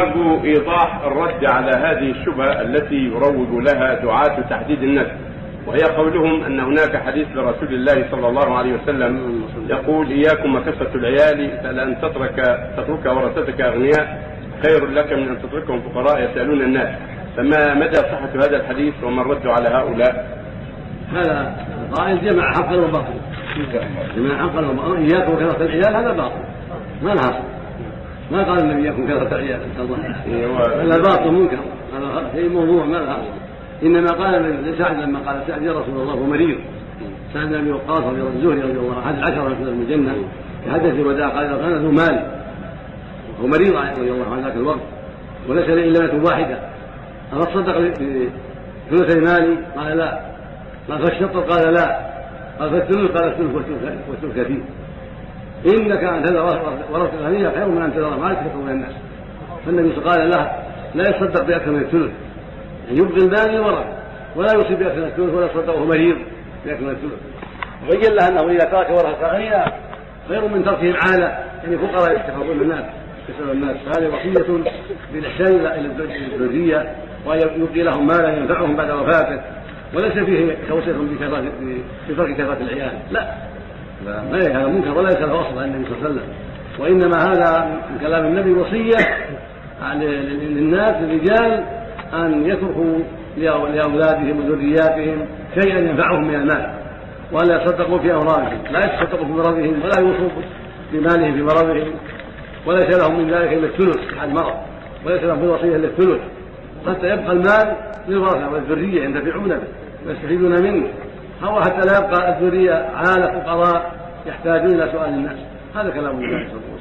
أرجو إيضاح الرد على هذه الشبهة التي يروج لها دعاة تحديد النسل وهي قولهم أن هناك حديث لرسول الله صلى الله عليه وسلم يقول إياكم وكسة العيال فلأن تترك تترك ورثتك أغنياء خير لك من أن تتركهم فقراء يسألون الناس. فما مدى صحة هذا الحديث وما الرد على هؤلاء؟ هذا قائل جمع حقا وباطلا. جمع حقا وباطلا. إياكم وكثرة العيال هذا باطل. ما لها ما قال النبي يكون كثرة عيال هذا باطل منكر هذا شيء موضوع ما له انما قال لسعد لما قال سعد يا رسول الله هو مريض سعد بن ابي وقاص رضي الله الزهري رضي الله عنه العشره من الجنه في الوداع قال كان ذو مال وهو مريض رضي الله عنه ذاك الوقت وليس لي الا بنت واحدة افصدق بثلثي مالي قال لا قال فالشطر قال لا قال فالثلث قال الثلث والثلث كثير إنك ان تذر ورثه الغنيه خير من ان تذر مالك تكون الناس. فالنبي قال له لا يصدق بأكثر من الثلث. يعني يبقي المال للورثه ولا يوصي بأكثر من الثلث ولا يصدقه مريض بأكثر من الثلث. وبين له أنه إذا ترك ورثة غنيه خير من تركهم عالة. يعني فقراء يتخذون الناس يسال الناس. فهذه وصية بالإحسان إلى الذريه وأن يبقي لهم مالا ينفعهم بعد وفاته. وليس فيه توصيه بترك كثرة العيال. لا. ما هذا منكر ولا يسال أصلا النبي صلى الله عليه وسلم. وإنما هذا من كلام النبي وصية للناس للرجال أن يتركوا لأولادهم وذرياتهم شيئا ينفعهم من المال ولا يصدقوا في امرارهم لا يتصدقوا في مرضهم ولا يوصوا بمالهم في مرضهم. وليس لهم من ذلك إلا الثلث حال المرض. وليس لهم في الوصيه إلا الثلث. حتى يبقى المال للورثه والذرية ينتفعون به ويستفيدون منه. أو حتى لا يبقى الذريه عاله فقراء يحتاجون إلى سؤال الناس هذا كلام الله